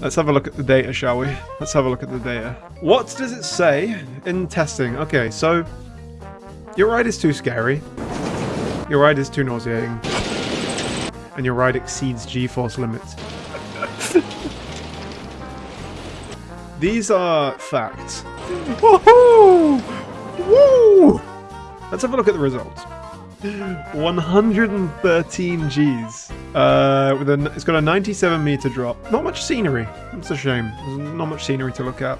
Let's have a look at the data, shall we? Let's have a look at the data. What does it say in testing? Okay, so your ride is too scary. Your ride is too nauseating. And your ride exceeds G-force limits. These are facts. Woohoo! Woo! Let's have a look at the results. 113 Gs. Uh, with a, it's got a 97 meter drop. Not much scenery. It's a shame. There's not much scenery to look at.